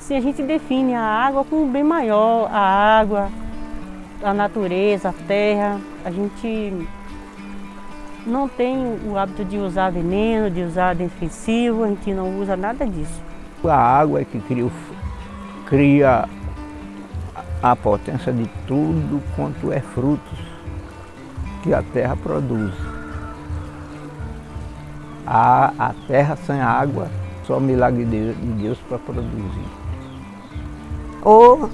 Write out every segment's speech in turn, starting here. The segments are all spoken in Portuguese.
Assim, a gente define a água como bem maior, a água, a natureza, a terra. A gente não tem o hábito de usar veneno, de usar defensivo, a gente não usa nada disso. A água é que cria, cria a potência de tudo quanto é frutos que a terra produz. A, a terra sem água, só milagre de Deus para produzir. Oh,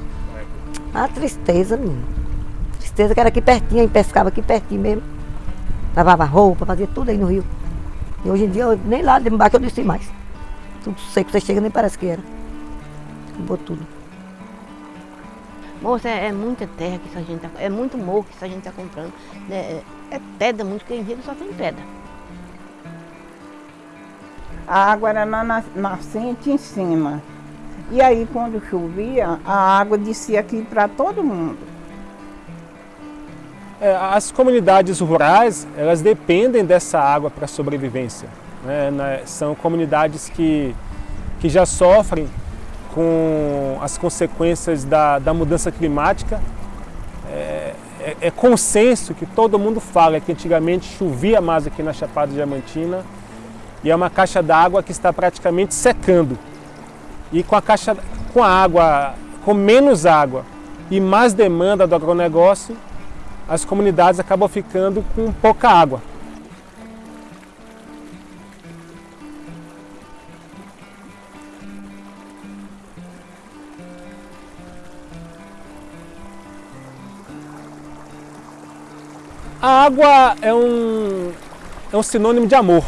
a tristeza, menino. Tristeza que era aqui pertinho, aí pescava aqui pertinho mesmo. Lavava roupa, fazia tudo aí no rio. E hoje em dia, eu, nem lá de embaixo eu desci mais. Tudo seco, você chega nem parece que era. Acabou tudo. Moça, é, é, muita terra que essa gente tá, é muito morro que essa gente está comprando. Né? É, é pedra, muito que em Rio só tem pedra. A água era na nascente em cima. E aí, quando chovia, a água descia aqui para todo mundo. É, as comunidades rurais, elas dependem dessa água para sobrevivência. Né? São comunidades que, que já sofrem com as consequências da, da mudança climática. É, é, é, consenso que todo mundo fala que antigamente chovia mais aqui na Chapada Diamantina e é uma caixa d'água que está praticamente secando. E com a caixa, com a água, com menos água e mais demanda do agronegócio, as comunidades acabam ficando com pouca água. A água é um, é um sinônimo de amor.